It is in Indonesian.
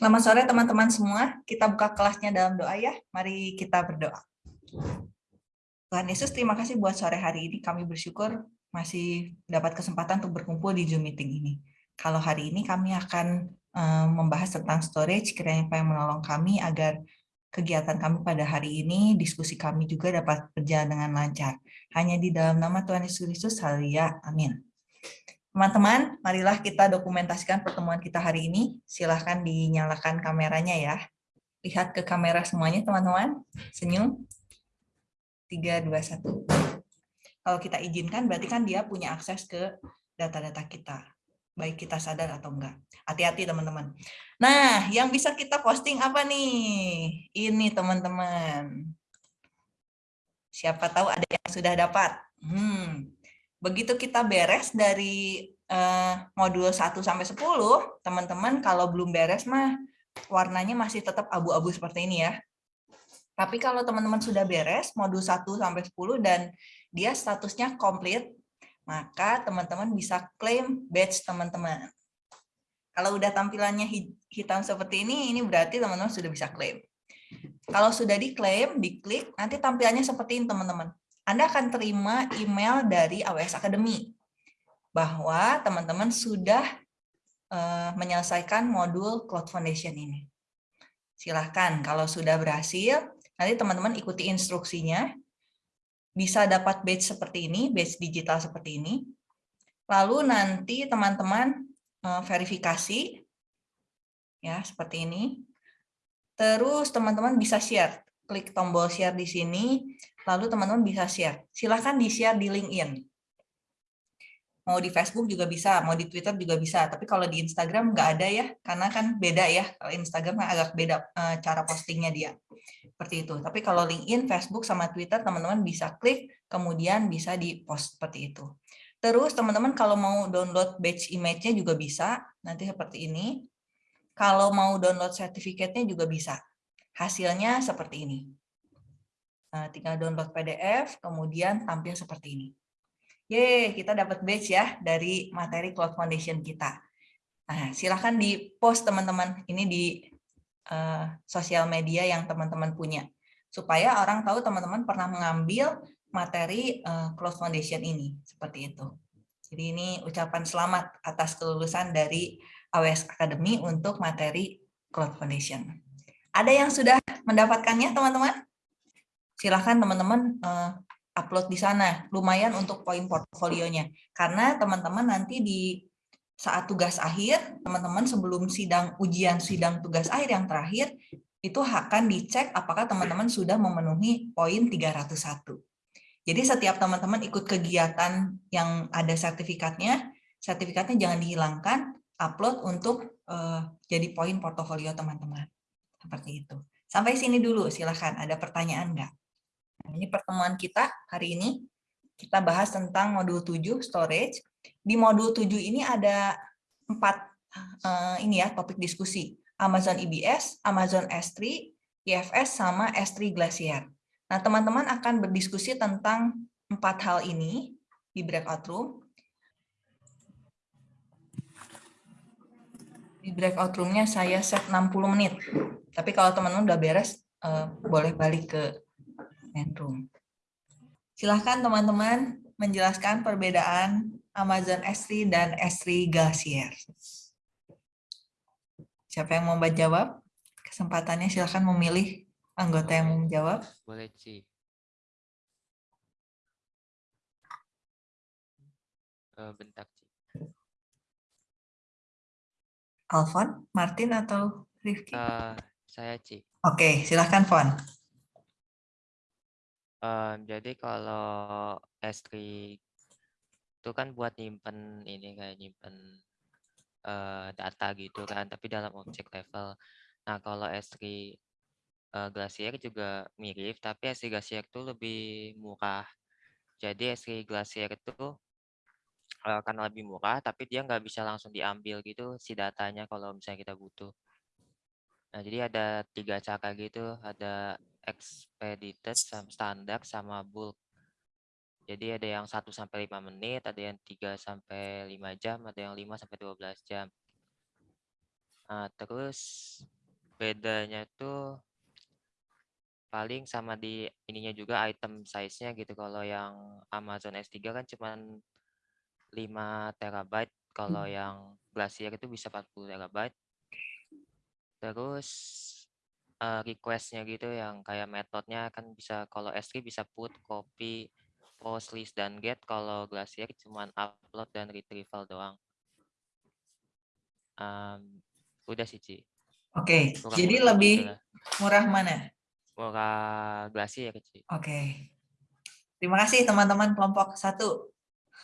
Selamat sore teman-teman semua. Kita buka kelasnya dalam doa ya. Mari kita berdoa. Tuhan Yesus, terima kasih buat sore hari ini. Kami bersyukur masih dapat kesempatan untuk berkumpul di Zoom meeting ini. Kalau hari ini kami akan um, membahas tentang storage, kiranya Pak yang menolong kami agar kegiatan kami pada hari ini, diskusi kami juga dapat berjalan dengan lancar. Hanya di dalam nama Tuhan Yesus Kristus, haleluya, amin. Teman-teman, marilah kita dokumentasikan pertemuan kita hari ini. Silahkan dinyalakan kameranya ya. Lihat ke kamera semuanya, teman-teman. Senyum. 3, 2, 1. Kalau kita izinkan, berarti kan dia punya akses ke data-data kita. Baik kita sadar atau enggak. Hati-hati, teman-teman. Nah, yang bisa kita posting apa nih? Ini, teman-teman. Siapa tahu ada yang sudah dapat. Hmm, begitu kita beres dari uh, modul 1 sampai 10, teman-teman kalau belum beres mah warnanya masih tetap abu-abu seperti ini ya. Tapi kalau teman-teman sudah beres modul 1 sampai 10 dan dia statusnya komplit, maka teman-teman bisa klaim badge teman-teman. Kalau udah tampilannya hitam seperti ini, ini berarti teman-teman sudah bisa klaim. Kalau sudah diklaim, diklik, nanti tampilannya seperti ini teman-teman. Anda akan terima email dari AWS Academy bahwa teman-teman sudah uh, menyelesaikan modul Cloud Foundation ini. Silahkan, kalau sudah berhasil, nanti teman-teman ikuti instruksinya, bisa dapat badge seperti ini, badge digital seperti ini. Lalu nanti teman-teman uh, verifikasi, ya seperti ini. Terus teman-teman bisa share, klik tombol share di sini, lalu teman-teman bisa share. Silahkan di-share di LinkedIn. Mau di Facebook juga bisa, mau di Twitter juga bisa. Tapi kalau di Instagram nggak ada ya, karena kan beda ya. Kalau Instagram kan agak beda eh, cara postingnya dia. Seperti itu. Tapi kalau LinkedIn, Facebook, sama Twitter, teman-teman bisa klik, kemudian bisa di-post seperti itu. Terus teman-teman kalau mau download batch image-nya juga bisa, nanti seperti ini. Kalau mau download sertifikatnya juga bisa. Hasilnya seperti ini. Nah, tinggal download PDF, kemudian tampil seperti ini. Yeay, kita dapat badge ya dari materi Cloud Foundation kita. Nah, silahkan di post teman-teman ini di uh, sosial media yang teman-teman punya. Supaya orang tahu teman-teman pernah mengambil materi uh, Cloud Foundation ini. Seperti itu. Jadi ini ucapan selamat atas kelulusan dari AWS Academy untuk materi Cloud Foundation. Ada yang sudah mendapatkannya teman-teman? silahkan teman-teman uh, upload di sana. Lumayan untuk poin portfolionya. Karena teman-teman nanti di saat tugas akhir, teman-teman sebelum sidang ujian sidang tugas akhir yang terakhir, itu akan dicek apakah teman-teman sudah memenuhi poin 301. Jadi setiap teman-teman ikut kegiatan yang ada sertifikatnya, sertifikatnya jangan dihilangkan, upload untuk uh, jadi poin portofolio teman-teman. Seperti itu. Sampai sini dulu, silahkan. Ada pertanyaan nggak? Nah, ini pertemuan kita hari ini. Kita bahas tentang modul 7 storage. Di modul 7 ini ada empat uh, ini ya topik diskusi. Amazon EBS, Amazon S3, IFS sama S3 Glacier. Nah, teman-teman akan berdiskusi tentang empat hal ini di breakout room. Breakout roomnya saya set 60 menit. Tapi kalau teman-teman udah beres, uh, boleh balik ke Menrum. Silahkan teman-teman menjelaskan perbedaan Amazon S3 dan S3 Glacier. Siapa yang mau jawab? Kesempatannya silahkan memilih anggota yang mau menjawab. Boleh, Ci. Uh, bentar, Ci. Alfon, Martin, atau Rifki? Uh, saya, Ci. Oke, silahkan, Fon. Um, jadi kalau S3 itu kan buat nyimpen ini kayak nyimpen uh, data gitu kan, tapi dalam objek level. Nah kalau S3 uh, Glacier juga mirip, tapi S3 Glacier itu lebih murah. Jadi S3 Glacier itu uh, karena lebih murah, tapi dia nggak bisa langsung diambil gitu si datanya kalau misalnya kita butuh. Nah jadi ada tiga cara gitu, ada expedited standar sama bulk. Jadi ada yang 1 sampai 5 menit, ada yang 3 sampai 5 jam, ada yang 5 sampai 12 jam. Nah, terus bedanya tuh paling sama di ininya juga item size-nya gitu. Kalau yang Amazon S3 kan cuman 5 terabyte, kalau yang Glacier itu bisa 40 terabyte. Terus eh, request-nya gitu yang kayak metodenya kan bisa kalau S3 bisa put, copy, post, list, dan get. Kalau Glacier cuman upload dan retrieval doang. Em, udah sih, Ci. Oke, Kurang jadi lebih lebih gitulah. murah mana? Murah Glacier, Ci. Oke. Terima kasih teman-teman kelompok satu.